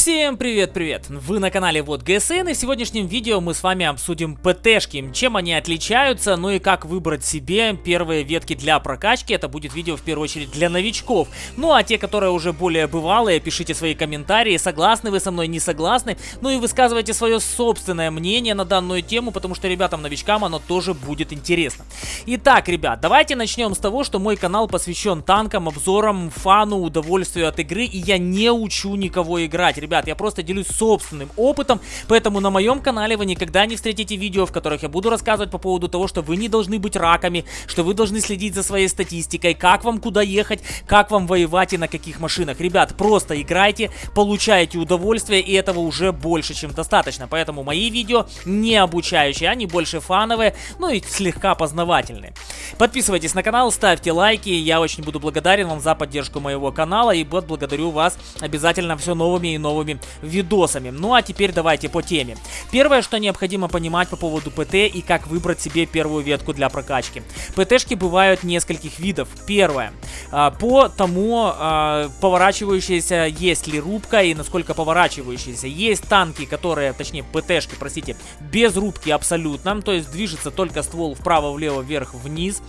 Всем привет-привет! Вы на канале Вот ГСН и в сегодняшнем видео мы с вами обсудим ПТшки, чем они отличаются, ну и как выбрать себе первые ветки для прокачки. Это будет видео в первую очередь для новичков. Ну а те, которые уже более бывалые, пишите свои комментарии, согласны вы со мной, не согласны. Ну и высказывайте свое собственное мнение на данную тему, потому что ребятам-новичкам оно тоже будет интересно. Итак, ребят, давайте начнем с того, что мой канал посвящен танкам, обзорам, фану, удовольствию от игры, и я не учу никого играть ребят, я просто делюсь собственным опытом, поэтому на моем канале вы никогда не встретите видео, в которых я буду рассказывать по поводу того, что вы не должны быть раками, что вы должны следить за своей статистикой, как вам куда ехать, как вам воевать и на каких машинах. Ребят, просто играйте, получайте удовольствие, и этого уже больше, чем достаточно. Поэтому мои видео не обучающие, они больше фановые, ну и слегка познавательные. Подписывайтесь на канал, ставьте лайки, я очень буду благодарен вам за поддержку моего канала, и вот благодарю вас обязательно все новыми и новыми новыми видосами. Ну а теперь давайте по теме. Первое, что необходимо понимать по поводу ПТ и как выбрать себе первую ветку для прокачки. ПТшки бывают нескольких видов. Первое. А, по тому, а, поворачивающаяся есть ли рубка и насколько поворачивающаяся. Есть танки, которые, точнее ПТшки, простите, без рубки абсолютно, то есть движется только ствол вправо, влево, вверх, вниз.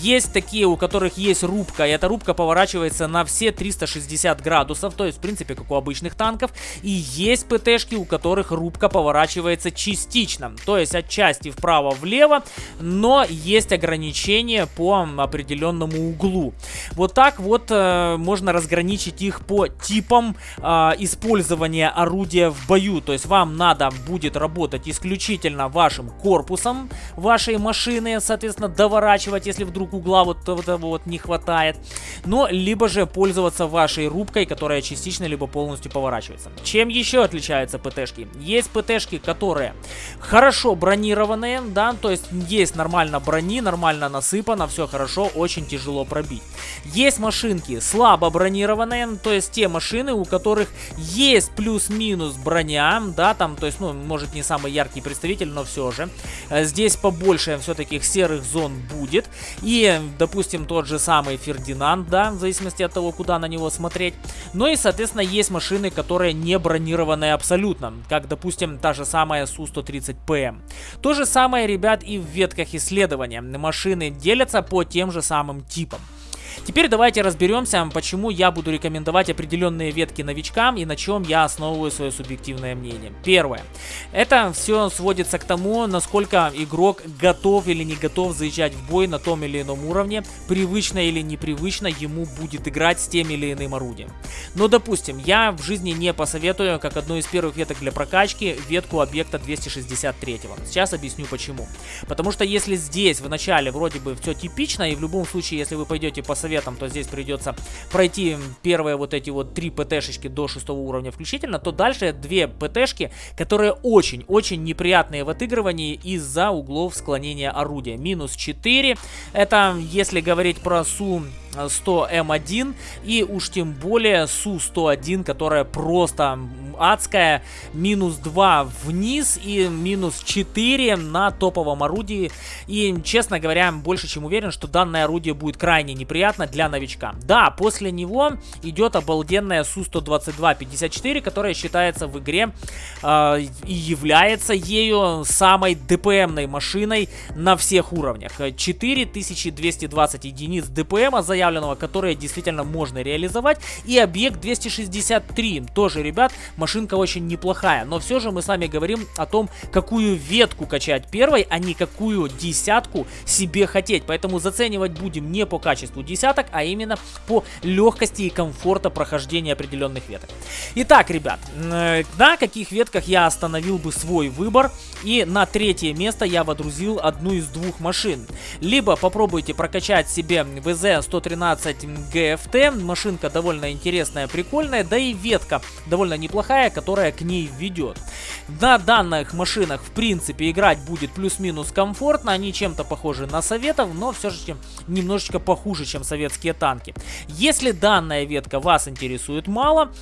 Есть такие, у которых есть рубка, и эта рубка поворачивается на все 360 градусов, то есть в принципе как у обычных танков танков. И есть ПТшки, у которых рубка поворачивается частично. То есть отчасти вправо-влево, но есть ограничения по определенному углу. Вот так вот э, можно разграничить их по типам э, использования орудия в бою. То есть вам надо будет работать исключительно вашим корпусом вашей машины, соответственно, доворачивать, если вдруг угла вот этого вот не хватает. Но либо же пользоваться вашей рубкой, которая частично либо полностью поворачивается отличаются. Чем еще отличаются ПТшки? Есть ПТшки, которые хорошо бронированные, да, то есть есть нормально брони, нормально насыпано, все хорошо, очень тяжело пробить. Есть машинки слабо бронированные, то есть те машины, у которых есть плюс-минус броня, да, там, то есть, ну, может не самый яркий представитель, но все же. Э, здесь побольше все-таки серых зон будет. И, допустим, тот же самый Фердинанд, да, в зависимости от того, куда на него смотреть. Ну и, соответственно, есть машины, которые не бронированная абсолютно, как, допустим, та же самая Су-130ПМ. То же самое, ребят, и в ветках исследования. Машины делятся по тем же самым типам. Теперь давайте разберемся, почему я буду рекомендовать определенные ветки новичкам и на чем я основываю свое субъективное мнение. Первое. Это все сводится к тому, насколько игрок готов или не готов заезжать в бой на том или ином уровне, привычно или непривычно ему будет играть с тем или иным орудием. Но, допустим, я в жизни не посоветую, как одну из первых веток для прокачки, ветку объекта 263. Сейчас объясню почему. Потому что если здесь в начале вроде бы все типично, и в любом случае, если вы пойдете по советам, то здесь придется пройти первые вот эти вот три ПТшечки до шестого уровня включительно, то дальше две ПТшки, которые очень-очень неприятные в отыгрывании из-за углов склонения орудия. Минус 4, это если говорить про Су 100М1 и уж тем более Су-101, которая просто адская. Минус 2 вниз и минус 4 на топовом орудии. И, честно говоря, больше чем уверен, что данное орудие будет крайне неприятно для новичка. Да, после него идет обалденная Су-122-54, которая считается в игре э, и является ею самой ДПМной машиной на всех уровнях. 4220 единиц ДПМа заявлено заявленного, которое действительно можно реализовать. И объект 263. Тоже, ребят, машинка очень неплохая. Но все же мы с вами говорим о том, какую ветку качать первой, а не какую десятку себе хотеть. Поэтому заценивать будем не по качеству десяток, а именно по легкости и комфорта прохождения определенных веток. Итак, ребят, э, на каких ветках я остановил бы свой выбор. И на третье место я водрузил одну из двух машин. Либо попробуйте прокачать себе ВЗ-113 13 GFT. Машинка довольно интересная, прикольная, да и ветка довольно неплохая, которая к ней ведет. На данных машинах, в принципе, играть будет плюс-минус комфортно. Они чем-то похожи на советов, но все же немножечко похуже, чем советские танки. Если данная ветка вас интересует мало,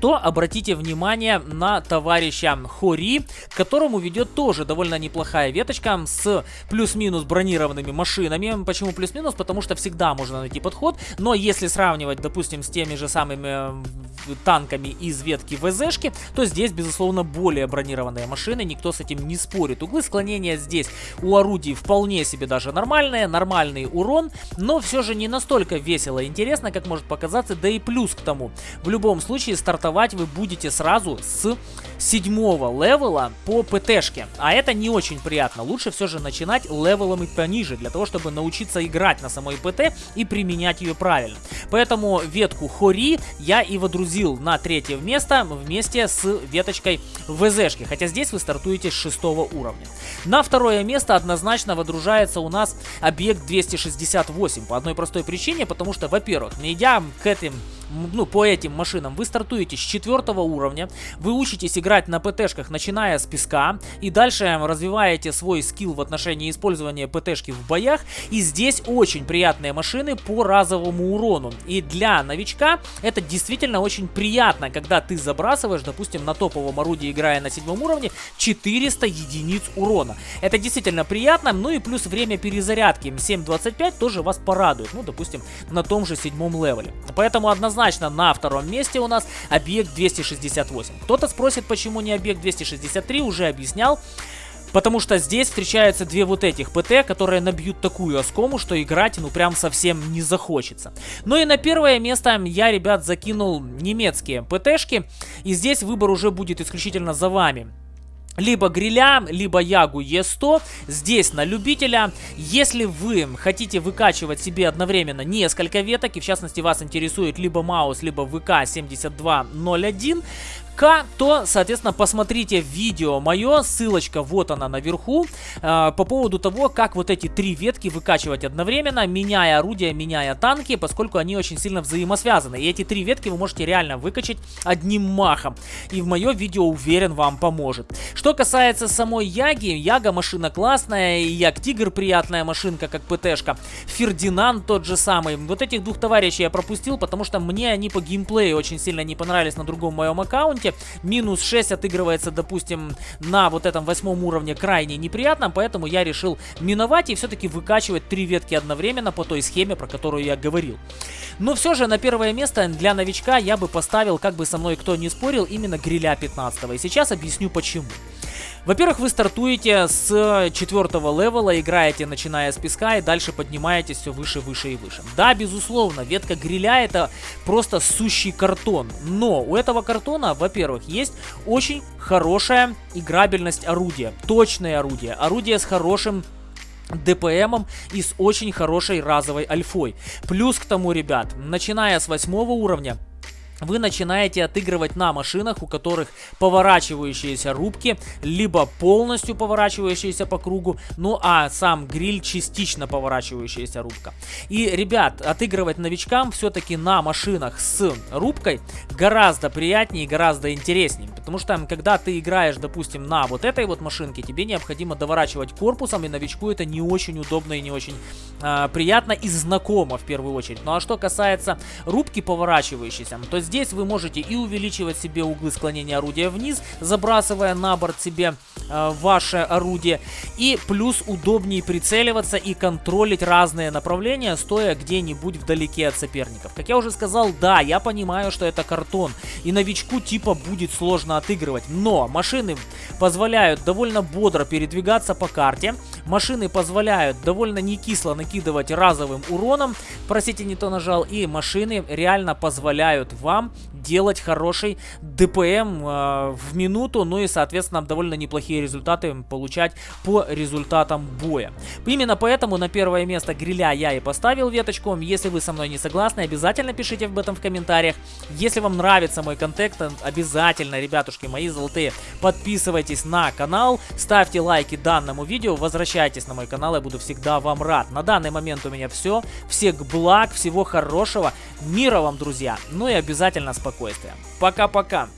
то обратите внимание на товарища Хори, которому ведет тоже довольно неплохая веточка с плюс-минус бронированными машинами. Почему плюс-минус? Потому что всегда можно найти подход, но если сравнивать, допустим, с теми же самыми э, танками из ветки ВЗшки, то здесь, безусловно, более бронированные машины, никто с этим не спорит. Углы склонения здесь у орудий вполне себе даже нормальные, нормальный урон, но все же не настолько весело и интересно, как может показаться, да и плюс к тому. В любом случае, стартовать вы будете сразу с седьмого левела по ПТшке, а это не очень приятно. Лучше все же начинать левелом и пониже, для того, чтобы научиться играть на самой ПТ и применять ее правильно. Поэтому ветку Хори я и водрузил на третье место вместе с веточкой ВЗшки, хотя здесь вы стартуете с шестого уровня. На второе место однозначно водружается у нас объект 268 по одной простой причине, потому что, во-первых, идя к этим ну, по этим машинам, вы стартуете с четвертого уровня, вы учитесь играть на ПТшках, начиная с песка, и дальше развиваете свой скилл в отношении использования ПТшки в боях, и здесь очень приятные машины по разовому урону, и для новичка это действительно очень приятно, когда ты забрасываешь, допустим, на топовом орудии, играя на седьмом уровне, 400 единиц урона. Это действительно приятно, ну и плюс время перезарядки. 7.25 тоже вас порадует, ну, допустим, на том же седьмом левеле. Поэтому однозначно однозначно на втором месте у нас объект 268. Кто-то спросит, почему не объект 263, уже объяснял. Потому что здесь встречаются две вот этих ПТ, которые набьют такую оскому, что играть ну прям совсем не захочется. Ну и на первое место я, ребят, закинул немецкие ПТшки. И здесь выбор уже будет исключительно за вами либо гриля, либо ягу Е100. Здесь на любителя. Если вы хотите выкачивать себе одновременно несколько веток, и в частности вас интересует либо Маус, либо ВК-7201, к, то, соответственно, посмотрите видео мое, ссылочка вот она наверху, э, по поводу того, как вот эти три ветки выкачивать одновременно, меняя орудия, меняя танки, поскольку они очень сильно взаимосвязаны. И эти три ветки вы можете реально выкачать одним махом. И в мое видео, уверен, вам поможет. Что касается самой Яги, Яга машина классная, и Яг Тигр приятная машинка, как ПТшка. Фердинанд тот же самый. Вот этих двух товарищей я пропустил, потому что мне они по геймплею очень сильно не понравились на другом моем аккаунте ошибки. Минус 6 отыгрывается, допустим, на вот этом восьмом уровне крайне неприятно, поэтому я решил миновать и все-таки выкачивать три ветки одновременно по той схеме, про которую я говорил. Но все же на первое место для новичка я бы поставил, как бы со мной кто не спорил, именно гриля 15 И сейчас объясню почему. Во-первых, вы стартуете с четвертого левела, играете начиная с песка и дальше поднимаетесь все выше, выше и выше. Да, безусловно, ветка гриля это просто сущий картон. Но у этого картона, во-первых, есть очень хорошая играбельность орудия. Точное орудие. Орудие с хорошим ДПМом и с очень хорошей разовой альфой. Плюс к тому, ребят, начиная с восьмого уровня, вы начинаете отыгрывать на машинах, у которых поворачивающиеся рубки, либо полностью поворачивающиеся по кругу, ну а сам гриль частично поворачивающаяся рубка. И, ребят, отыгрывать новичкам все-таки на машинах с рубкой гораздо приятнее и гораздо интереснее. Потому что, когда ты играешь, допустим, на вот этой вот машинке, тебе необходимо доворачивать корпусом, и новичку это не очень удобно и не очень э, приятно и знакомо в первую очередь. Ну а что касается рубки поворачивающейся, то есть Здесь вы можете и увеличивать себе углы склонения орудия вниз, забрасывая на борт себе э, ваше орудие. И плюс удобнее прицеливаться и контролить разные направления, стоя где-нибудь вдалеке от соперников. Как я уже сказал, да, я понимаю, что это картон. И новичку типа будет сложно отыгрывать. Но машины позволяют довольно бодро передвигаться по карте. Машины позволяют довольно не кисло накидывать разовым уроном. Простите, не то нажал. И машины реально позволяют вам делать хороший ДПМ э, в минуту, ну и, соответственно, довольно неплохие результаты получать по результатам боя. Именно поэтому на первое место гриля я и поставил веточку. Если вы со мной не согласны, обязательно пишите об этом в комментариях. Если вам нравится мой контент, обязательно, ребятушки мои золотые, подписывайтесь на канал, ставьте лайки данному видео, возвращайтесь на мой канал, я буду всегда вам рад. На данный момент у меня все. Всех благ, всего хорошего, мира вам, друзья. Ну и обязательно спокойствия. Пока-пока.